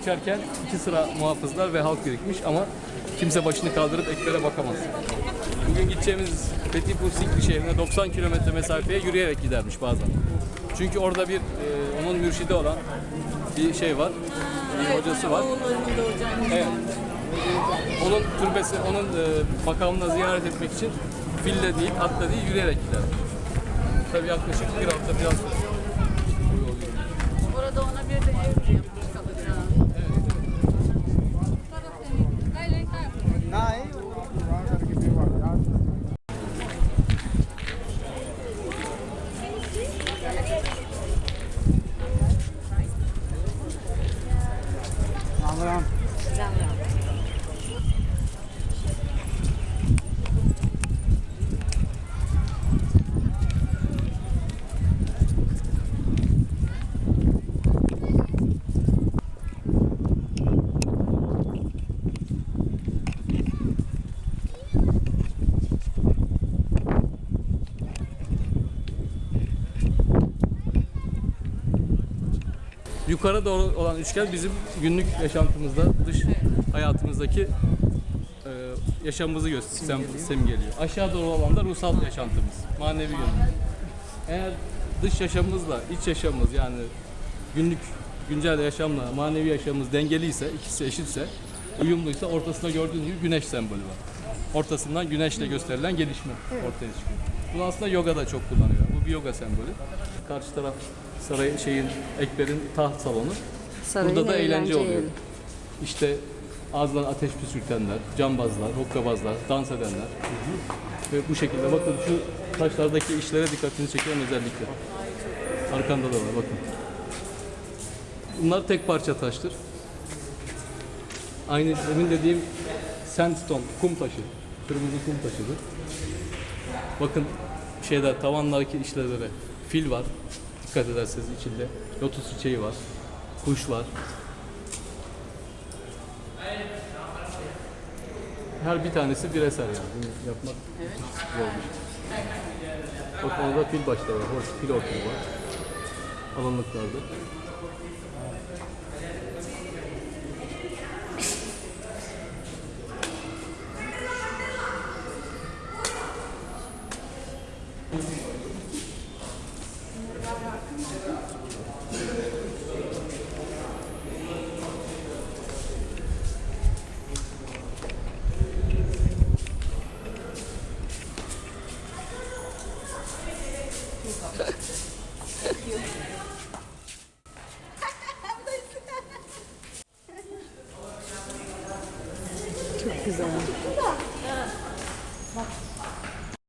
geçerken iki sıra muhafızlar ve halk birikmiş ama kimse başını kaldırıp eklere bakamaz. Bugün gideceğimiz Fethiye'nin Sikri şehrine 90 kilometre mesafeye yürüyerek gidermiş bazen. Çünkü orada bir e, onun mürşidi olan bir şey var, bir hocası var. Evet. Onun türbesi, onun e, makamına ziyaret etmek için fille değil, atla değil, yürüyerek gider. Tabii yaklaşık bir hafta biraz. Orada ona bir de ev yapmış Yukarı doğru olan üçgen bizim günlük yaşantımızda, dış hayatımızdaki e, yaşamımızı gösteriyor, simgeliyor. Aşağı doğru olan da ruhsal yaşantımız, manevi yönümüz. Eğer dış yaşamımızla iç yaşamımız yani günlük güncel yaşamla manevi yaşamımız dengeliyse, ikisi eşitse, uyumluysa ortasında gördüğünüz gibi güneş sembolü var. Ortasından güneşle gösterilen gelişme ortaya çıkıyor. Bunu aslında yoga da çok kullanıyor. Bir yoga sembolü. Karşı taraf saray şeyin Ekber'in taht salonu. Sarayın Burada da eğlence eğlence oluyor. İşte ağızdan ateş püskürtenler, cambazlar, hokkabazlar, dans edenler. Ve bu şekilde bakın şu taşlardaki işlere dikkatini çeken özellikle. Arkanda da var bakın. Bunlar tek parça taştır. Aynı demin dediğim sandstone, kum taşı. Kırmızı kum taşıdır. Bakın şeyde tavanlardaki işlevlere fil var. Dikkat ederseniz içinde lotus çiçeği var. Kuş var. Her bir tanesi bir eser yani. Bunu yapmak müthiş zor şey. Bakın orada fil başları var. Hoş fil ortamı var. Alınlıklarda. Çok güzel.